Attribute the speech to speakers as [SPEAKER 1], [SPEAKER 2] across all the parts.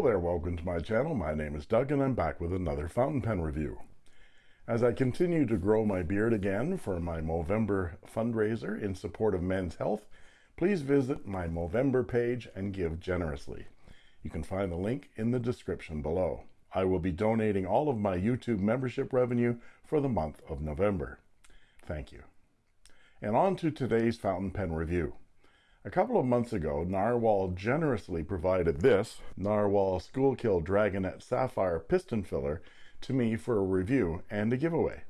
[SPEAKER 1] Hello there, welcome to my channel. My name is Doug and I'm back with another fountain pen review. As I continue to grow my beard again for my Movember fundraiser in support of men's health, please visit my Movember page and give generously. You can find the link in the description below. I will be donating all of my YouTube membership revenue for the month of November. Thank you. And on to today's fountain pen review. A couple of months ago, Narwhal generously provided this Narwhal Schuylkill Dragonet Sapphire Piston Filler to me for a review and a giveaway.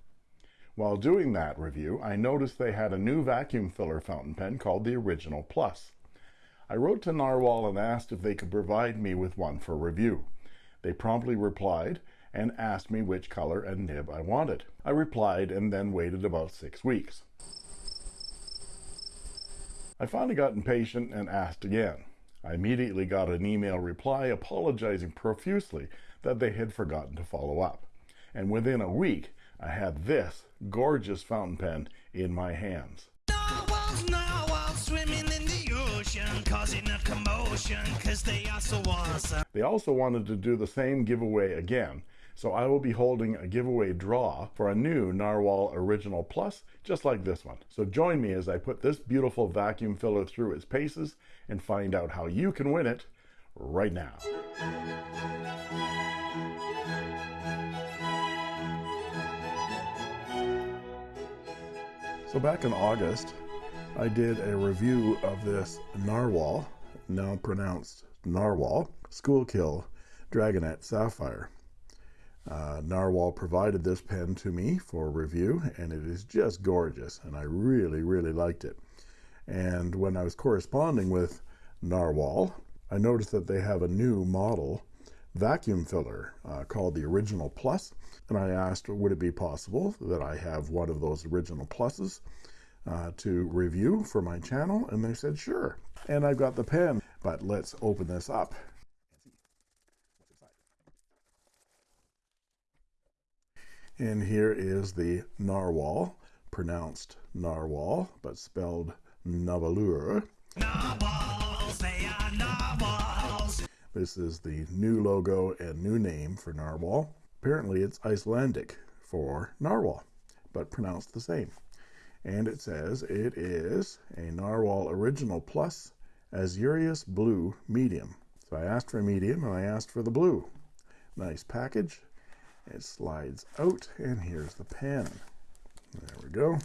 [SPEAKER 1] While doing that review, I noticed they had a new vacuum filler fountain pen called the Original Plus. I wrote to Narwhal and asked if they could provide me with one for review. They promptly replied and asked me which color and nib I wanted. I replied and then waited about six weeks. I finally got impatient and asked again. I immediately got an email reply apologizing profusely that they had forgotten to follow up. And within a week, I had this gorgeous fountain pen in my hands. Narwhals, narwhals swimming in the ocean, causing a commotion, they so awesome. They also wanted to do the same giveaway again, so I will be holding a giveaway draw for a new Narwhal Original Plus, just like this one. So join me as I put this beautiful vacuum filler through its paces and find out how you can win it right now. So back in August, I did a review of this Narwhal, now pronounced Narwhal, Schuylkill Dragonet Sapphire. Uh, Narwhal provided this pen to me for review, and it is just gorgeous, and I really, really liked it. And when I was corresponding with Narwhal, I noticed that they have a new model vacuum filler uh, called the Original Plus, and I asked, would it be possible that I have one of those Original Pluses uh, to review for my channel? And they said, sure. And I've got the pen, but let's open this up And here is the narwhal, pronounced narwhal, but spelled Nahvalur. This is the new logo and new name for narwhal. Apparently it's Icelandic for narwhal, but pronounced the same. And it says it is a narwhal original plus Azureus blue medium. So I asked for a medium and I asked for the blue. Nice package it slides out and here's the pen there we go.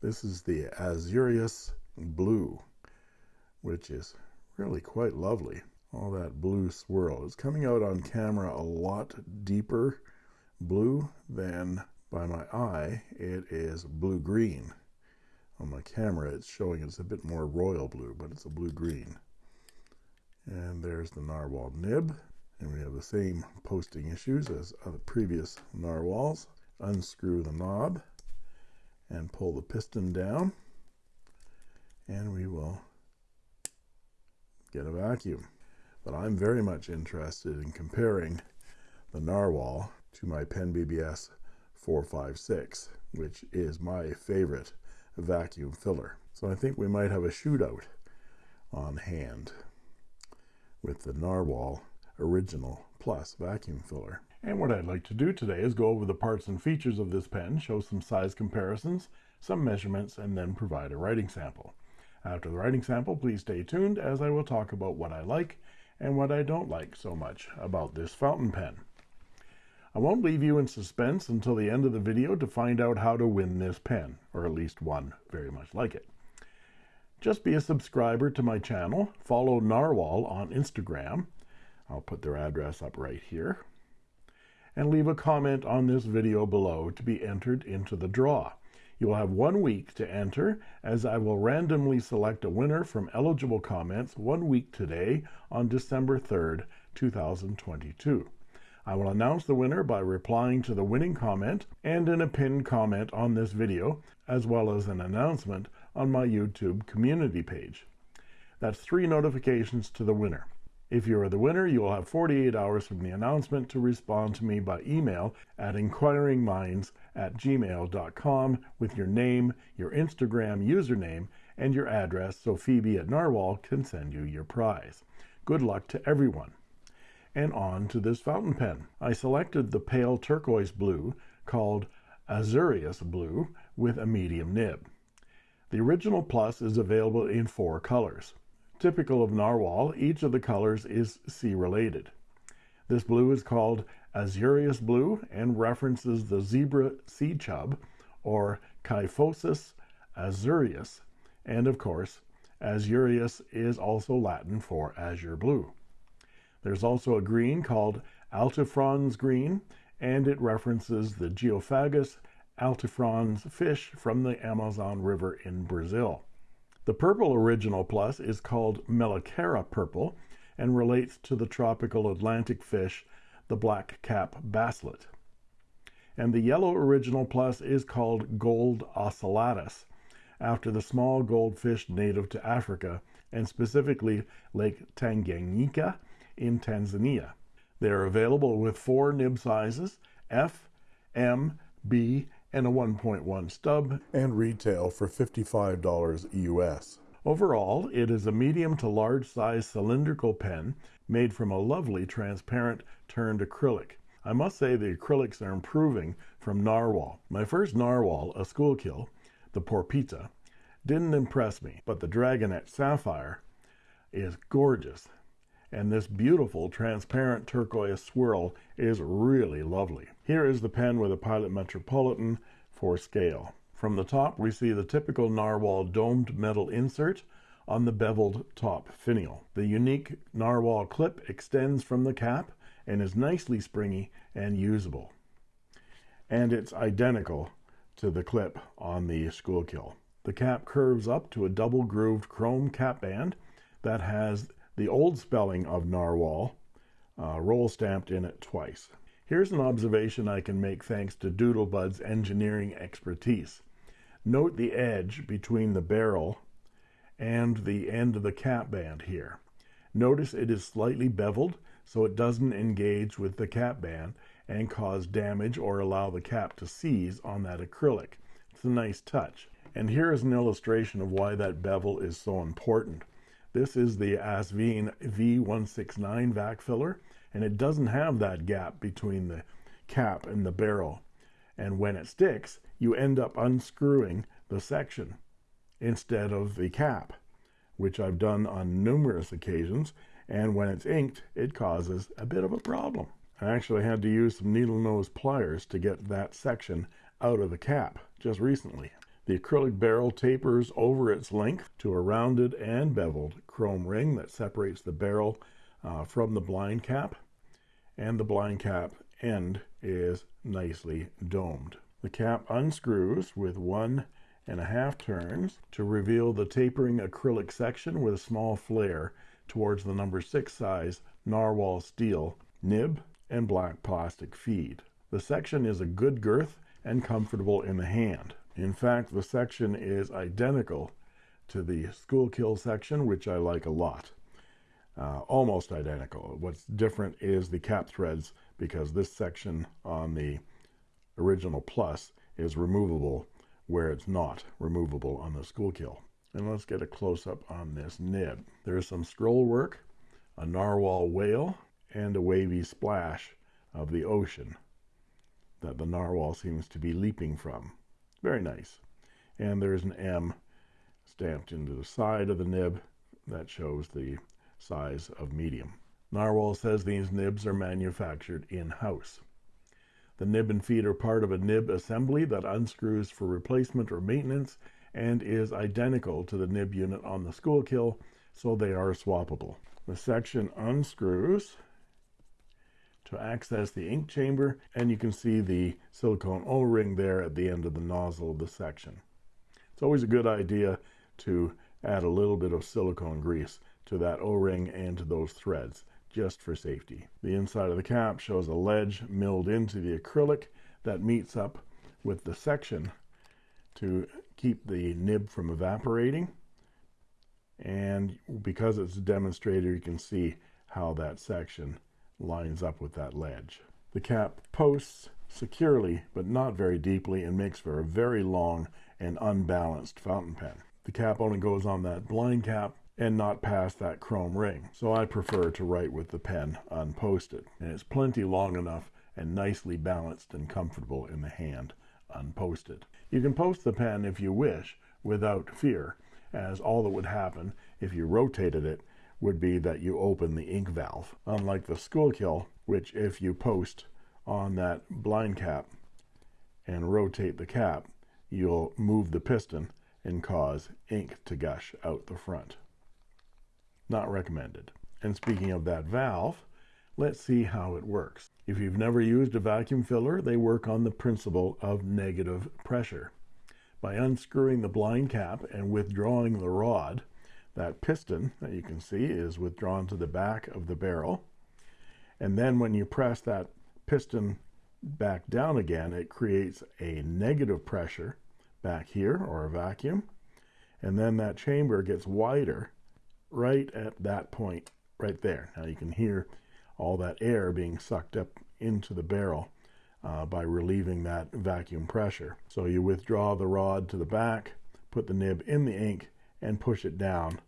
[SPEAKER 1] This is the Azureus blue which is really quite lovely. All that blue swirl. It's coming out on camera a lot deeper blue than by my eye. It is blue green on my camera it's showing it's a bit more royal blue but it's a blue green and there's the narwhal nib and we have the same posting issues as other previous narwhals. Unscrew the knob and pull the piston down. And we will get a vacuum. But I'm very much interested in comparing the narwhal to my Pen BBS 456 which is my favorite vacuum filler. So I think we might have a shootout on hand with the narwhal original plus vacuum filler. And what I'd like to do today is go over the parts and features of this pen, show some size comparisons, some measurements, and then provide a writing sample. After the writing sample, please stay tuned as I will talk about what I like and what I don't like so much about this fountain pen. I won't leave you in suspense until the end of the video to find out how to win this pen, or at least one very much like it. Just be a subscriber to my channel, follow Narwhal on Instagram, I'll put their address up right here and leave a comment on this video below to be entered into the draw. You will have one week to enter as I will randomly select a winner from eligible comments one week today on December 3rd, 2022. I will announce the winner by replying to the winning comment and in a pinned comment on this video, as well as an announcement on my YouTube community page. That's three notifications to the winner. If you are the winner, you will have 48 hours from the announcement to respond to me by email at inquiringminds at gmail.com with your name, your Instagram username, and your address so Phoebe at Narwhal can send you your prize. Good luck to everyone. And on to this fountain pen. I selected the pale turquoise blue called Azureus blue with a medium nib. The original plus is available in four colors. Typical of narwhal, each of the colors is sea related. This blue is called Azureus blue and references the zebra sea chub or Kyphosus azureus, and of course, Azureus is also Latin for azure blue. There's also a green called Altifrons green, and it references the Geophagus altifrons fish from the Amazon River in Brazil. The purple original plus is called Melacara purple and relates to the tropical Atlantic fish, the black cap basslet. And the yellow original plus is called Gold ocellatus, after the small goldfish native to Africa, and specifically Lake Tanganyika in Tanzania. They are available with four nib sizes F, M, B, and a 1.1 stub,
[SPEAKER 2] and retail for $55 US.
[SPEAKER 1] Overall, it is a medium to large size cylindrical pen made from a lovely transparent turned acrylic. I must say the acrylics are improving from narwhal. My first narwhal, a Schuylkill, the Porpita, didn't impress me, but the Dragonet Sapphire is gorgeous and this beautiful transparent turquoise swirl is really lovely. Here is the pen with a Pilot Metropolitan for scale. From the top we see the typical narwhal domed metal insert on the beveled top finial. The unique narwhal clip extends from the cap and is nicely springy and usable. And it's identical to the clip on the Schuylkill. The cap curves up to a double grooved chrome cap band that has the old spelling of narwhal uh, roll stamped in it twice. Here's an observation I can make thanks to Doodlebud's engineering expertise. Note the edge between the barrel and the end of the cap band here. Notice it is slightly beveled so it doesn't engage with the cap band and cause damage or allow the cap to seize on that acrylic. It's a nice touch. And here is an illustration of why that bevel is so important. This is the Asvine V169 vac filler, and it doesn't have that gap between the cap and the barrel. And when it sticks, you end up unscrewing the section instead of the cap, which I've done on numerous occasions. And when it's inked, it causes a bit of a problem. I actually had to use some needle nose pliers to get that section out of the cap just recently. The acrylic barrel tapers over its length to a rounded and beveled chrome ring that separates the barrel uh, from the blind cap, and the blind cap end is nicely domed. The cap unscrews with one and a half turns to reveal the tapering acrylic section with a small flare towards the number six size narwhal steel nib and black plastic feed. The section is a good girth and comfortable in the hand. In fact, the section is identical to the Schuylkill section, which I like a lot. Uh, almost identical. What's different is the cap threads because this section on the original plus is removable where it's not removable on the Schuylkill. And let's get a close-up on this nib. There's some scroll work, a narwhal whale, and a wavy splash of the ocean that the narwhal seems to be leaping from. Very nice. And there's an M stamped into the side of the nib that shows the size of medium. Narwhal says these nibs are manufactured in-house. The nib and feed are part of a nib assembly that unscrews for replacement or maintenance and is identical to the nib unit on the Schuylkill, so they are swappable. The section unscrews to access the ink chamber and you can see the silicone o-ring there at the end of the nozzle of the section it's always a good idea to add a little bit of silicone grease to that o-ring and to those threads just for safety the inside of the cap shows a ledge milled into the acrylic that meets up with the section to keep the nib from evaporating and because it's a demonstrator you can see how that section lines up with that ledge. The cap posts securely, but not very deeply, and makes for a very long and unbalanced fountain pen. The cap only goes on that blind cap, and not past that chrome ring. So I prefer to write with the pen unposted. And it's plenty long enough and nicely balanced and comfortable in the hand unposted. You can post the pen if you wish without fear, as all that would happen if you rotated it would be that you open the ink valve. Unlike the Schuylkill, which if you post on that blind cap and rotate the cap, you'll move the piston and cause ink to gush out the front. Not recommended. And speaking of that valve, let's see how it works. If you've never used a vacuum filler, they work on the principle of negative pressure. By unscrewing the blind cap and withdrawing the rod, that piston that you can see is withdrawn to the back of the barrel. And then when you press that piston back down again, it creates a negative pressure back here or a vacuum. And then that chamber gets wider right at that point right there. Now you can hear all that air being sucked up into the barrel uh, by relieving that vacuum pressure. So you withdraw the rod to the back, put the nib in the ink, and push it down.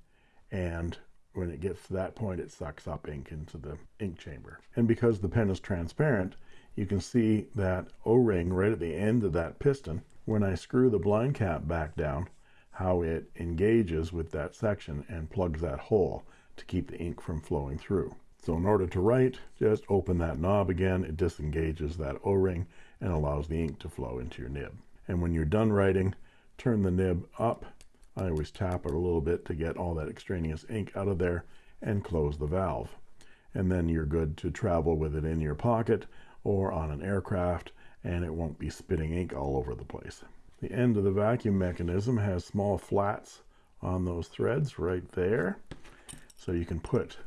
[SPEAKER 1] And when it gets to that point, it sucks up ink into the ink chamber. And because the pen is transparent, you can see that O-ring right at the end of that piston. When I screw the blind cap back down, how it engages with that section and plugs that hole to keep the ink from flowing through. So in order to write, just open that knob again. It disengages that O-ring and allows the ink to flow into your nib. And when you're done writing, turn the nib up. I always tap it a little bit to get all that extraneous ink out of there and close the valve. And then you're good to travel with it in your pocket or on an aircraft and it won't be spitting ink all over the place. The end of the vacuum mechanism has small flats on those threads right there. So you can put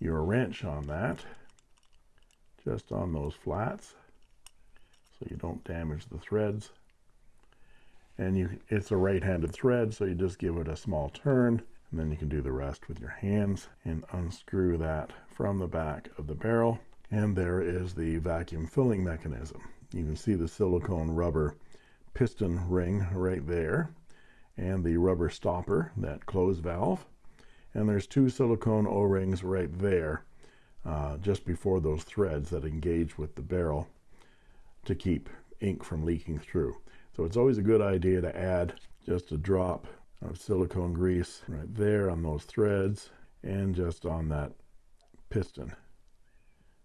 [SPEAKER 1] your wrench on that just on those flats so you don't damage the threads. And you it's a right-handed thread so you just give it a small turn and then you can do the rest with your hands and unscrew that from the back of the barrel. And there is the vacuum filling mechanism. You can see the silicone rubber piston ring right there and the rubber stopper that close valve. And there's two silicone o-rings right there uh, just before those threads that engage with the barrel to keep ink from leaking through. So it's always a good idea to add just a drop of silicone grease right there on those threads and just on that piston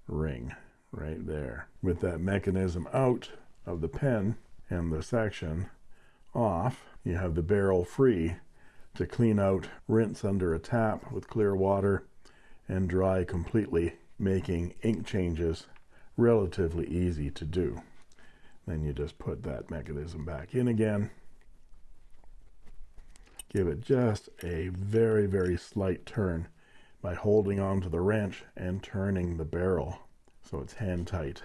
[SPEAKER 1] ring right there. With that mechanism out of the pen and the section off you have the barrel free to clean out, rinse under a tap with clear water, and dry completely, making ink changes relatively easy to do. Then you just put that mechanism back in again. Give it just a very, very slight turn by holding onto the wrench and turning the barrel so it's hand tight.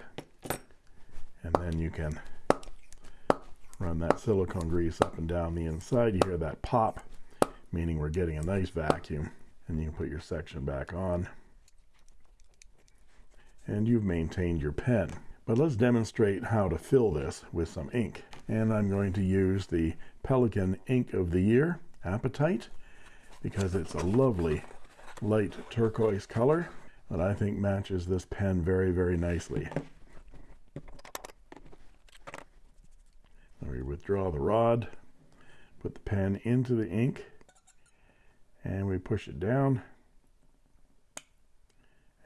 [SPEAKER 1] And then you can run that silicone grease up and down the inside. You hear that pop meaning we're getting a nice vacuum and you can put your section back on. And you've maintained your pen. But let's demonstrate how to fill this with some ink. And I'm going to use the Pelikan ink of the year apatite because it's a lovely light turquoise color that I think matches this pen very very nicely we withdraw the rod put the pen into the ink and we push it down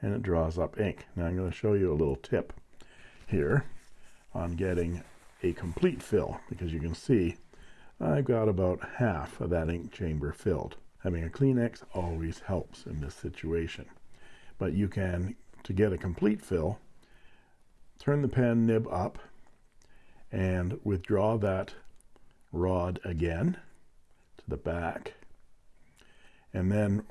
[SPEAKER 1] and it draws up ink. Now I'm going to show you a little tip here on getting a complete fill because you can see I've got about half of that ink chamber filled. Having a Kleenex always helps in this situation. But you can, to get a complete fill, turn the pen nib up and withdraw that rod again to the back. And then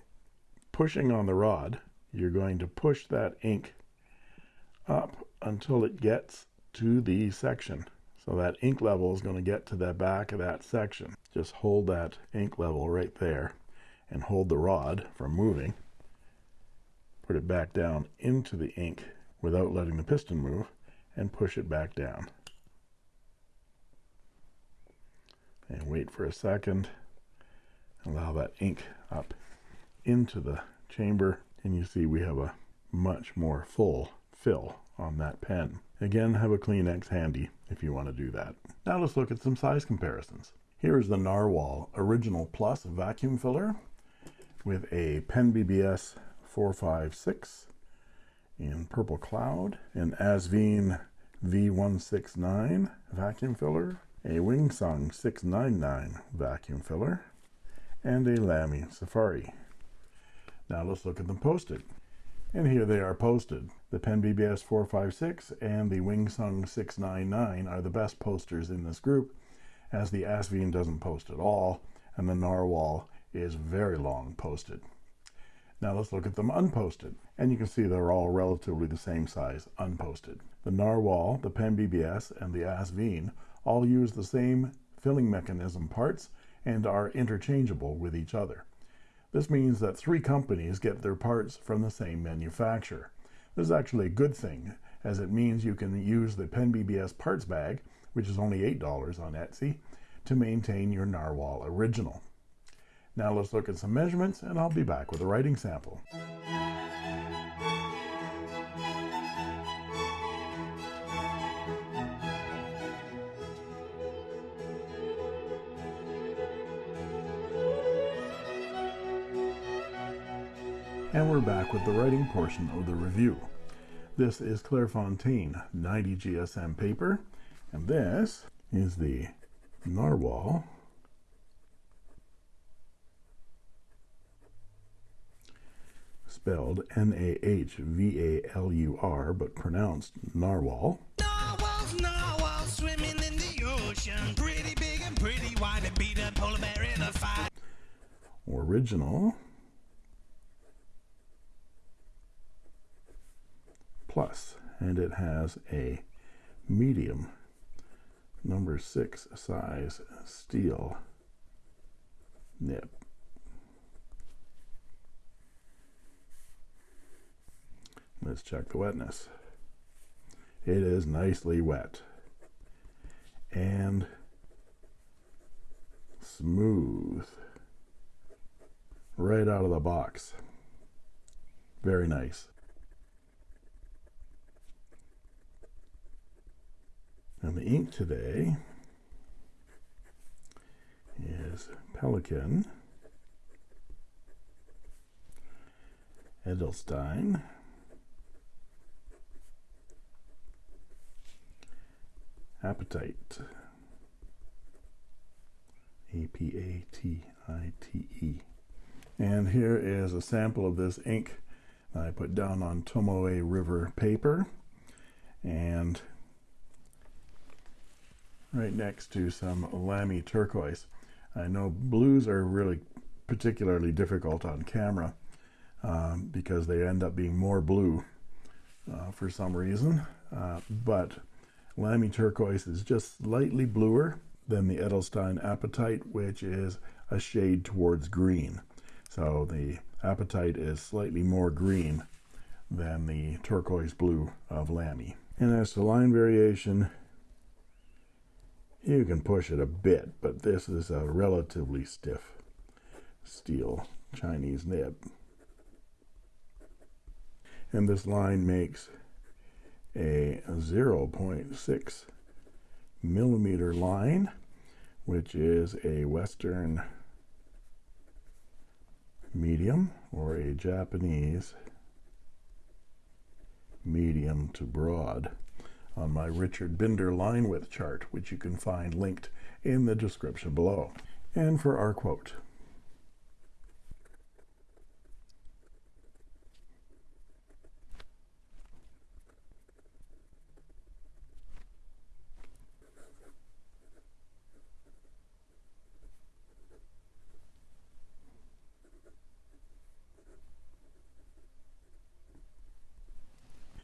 [SPEAKER 1] pushing on the rod you're going to push that ink up until it gets to the section. So that ink level is going to get to the back of that section. Just hold that ink level right there and hold the rod from moving. Put it back down into the ink without letting the piston move and push it back down and wait for a second allow that ink up into the chamber and you see we have a much more full fill on that pen. Again, have a Kleenex handy if you want to do that. Now let's look at some size comparisons. Here is the Narwhal Original Plus vacuum filler with a Pen BBS 456 in Purple Cloud, an Asvine V169 vacuum filler, a Wingsung 699 vacuum filler, and a Lamy Safari. Now let's look at them posted. And here they are posted. The Pen BBS 456 and the Wingsung 699 are the best posters in this group, as the Asvine doesn't post at all, and the Narwhal is very long posted. Now let's look at them unposted. And you can see they're all relatively the same size unposted. The Narwhal, the Pen BBS, and the Asvine all use the same filling mechanism parts and are interchangeable with each other. This means that three companies get their parts from the same manufacturer. This is actually a good thing, as it means you can use the Pen BBS parts bag, which is only $8 on Etsy, to maintain your Narwhal original. Now let's look at some measurements and I'll be back with a writing sample. And we're back with the writing portion of the review. This is Clairefontaine 90 GSM paper, and this is the Narwhal spelled N-A-H-V-A-L-U-R, but pronounced narwhal. Narwhals, narwhals swimming in the ocean, pretty big and pretty wide and beat a polar bear in a fight. Original plus, and it has a medium number six size steel nib. Let's check the wetness. It is nicely wet and smooth right out of the box. Very nice. And the ink today is Pelikan, Edelstein, Apatite, A P A T I T E. And here is a sample of this ink I put down on Tomoe River paper. And right next to some Lamy turquoise. I know blues are really particularly difficult on camera um, because they end up being more blue uh, for some reason. Uh, but Lamy turquoise is just slightly bluer than the Edelstein apatite, which is a shade towards green. So the apatite is slightly more green than the turquoise blue of Lamy. And as to line variation, you can push it a bit, but this is a relatively stiff steel Chinese nib. And this line makes a 0.6 millimeter line, which is a Western medium or a Japanese medium to broad on my Richard Binder line width chart, which you can find linked in the description below. And for our quote,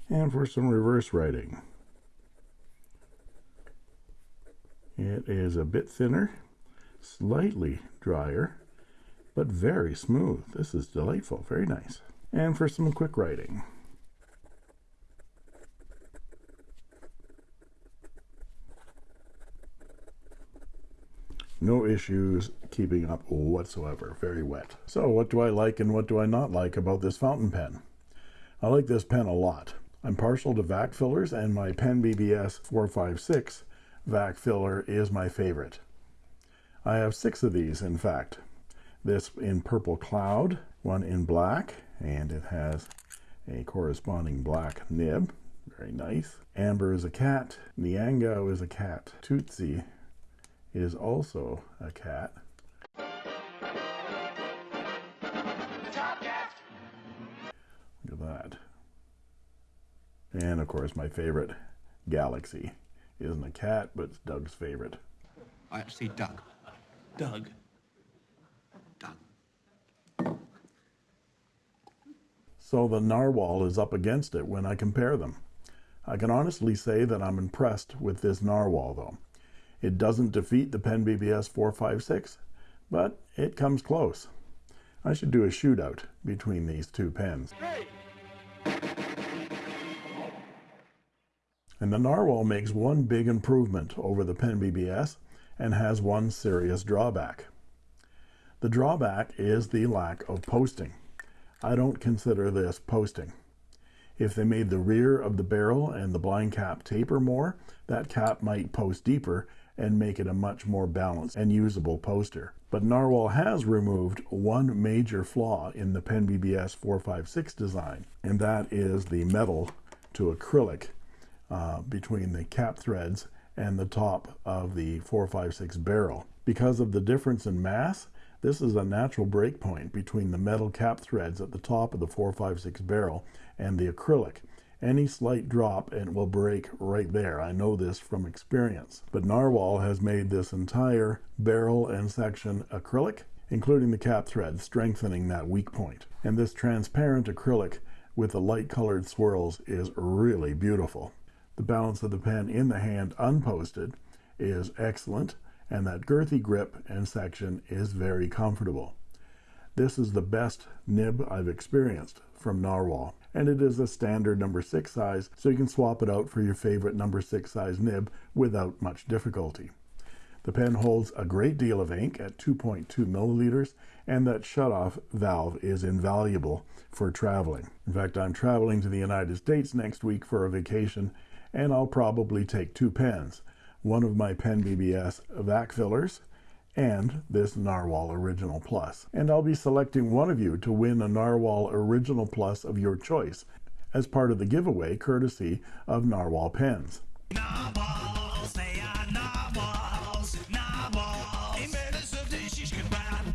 [SPEAKER 1] and for some reverse writing. It is a bit thinner, slightly drier, but very smooth. This is delightful, very nice. And for some quick writing. No issues keeping up whatsoever. Very wet. So what do I like and what do I not like about this fountain pen? I like this pen a lot. I'm partial to vac fillers and my Pen BBS 456 vac filler is my favorite. I have six of these in fact. This in purple cloud, one in black, and it has a corresponding black nib. Very nice. Amber is a cat. Niango is a cat. Tootsie is also a cat. Look at that. And of course, my favorite, Galaxy. Isn't a cat, but it's Doug's favorite.
[SPEAKER 3] I actually Doug.
[SPEAKER 4] Doug.
[SPEAKER 3] Doug.
[SPEAKER 1] So the narwhal is up against it when I compare them. I can honestly say that I'm impressed with this narwhal though. It doesn't defeat the Pen BBS 456, but it comes close. I should do a shootout between these two pens. And the Narwhal makes one big improvement over the Pen BBS and has one serious drawback. The drawback is the lack of posting. I don't consider this posting. If they made the rear of the barrel and the blind cap taper more, that cap might post deeper and make it a much more balanced and usable poster. But Narwhal has removed one major flaw in the Pen BBS 456 design, and that is the metal to acrylic uh, between the cap threads and the top of the 456 barrel. Because of the difference in mass, this is a natural break point between the metal cap threads at the top of the 456 barrel and the acrylic. Any slight drop and it will break right there. I know this from experience. But Narwhal has made this entire barrel and section acrylic, including the cap thread, strengthening that weak point. And this transparent acrylic with the light colored swirls is really beautiful. The balance of the pen in the hand unposted is excellent and that girthy grip and section is very comfortable. This is the best nib I've experienced from Narwhal and it is a standard number six size so you can swap it out for your favorite number six size nib without much difficulty. The pen holds a great deal of ink at 2.2 milliliters and that shutoff valve is invaluable for traveling. In fact, I'm traveling to the United States next week for a vacation and I'll probably take two pens one of my Pen BBS vac fillers and this Narwhal Original Plus. And I'll be selecting one of you to win a Narwhal Original Plus of your choice as part of the giveaway courtesy of Narwhal Pens.
[SPEAKER 4] Narwhals, narwhals, narwhals.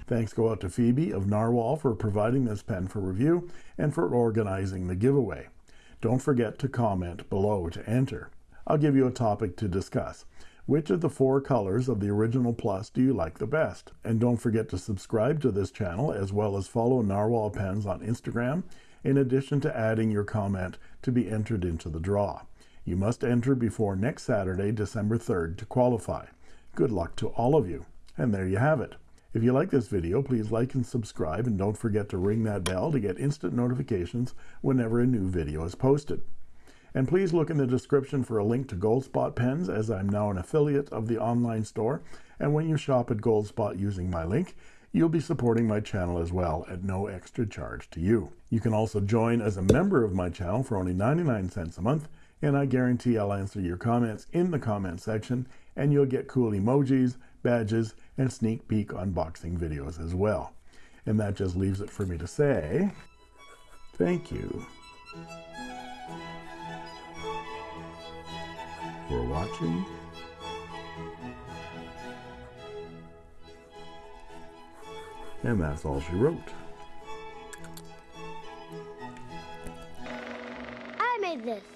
[SPEAKER 1] Thanks go out to Phoebe of Narwhal for providing this pen for review and for organizing the giveaway. Don't forget to comment below to enter. I'll give you a topic to discuss. Which of the four colors of the original plus do you like the best? And don't forget to subscribe to this channel as well as follow Narwhal Pens on Instagram in addition to adding your comment to be entered into the draw. You must enter before next Saturday, December 3rd to qualify. Good luck to all of you. And there you have it. If you like this video, please like and subscribe and don't forget to ring that bell to get instant notifications whenever a new video is posted. And please look in the description for a link to Goldspot pens as I'm now an affiliate of the online store. And when you shop at Goldspot using my link, you'll be supporting my channel as well at no extra charge to you. You can also join as a member of my channel for only 99 cents a month, and I guarantee I'll answer your comments in the comment section, and you'll get cool emojis, badges, and sneak peek unboxing videos as well. And that just leaves it for me to say, thank you. for watching. And that's all she wrote.
[SPEAKER 5] I made this.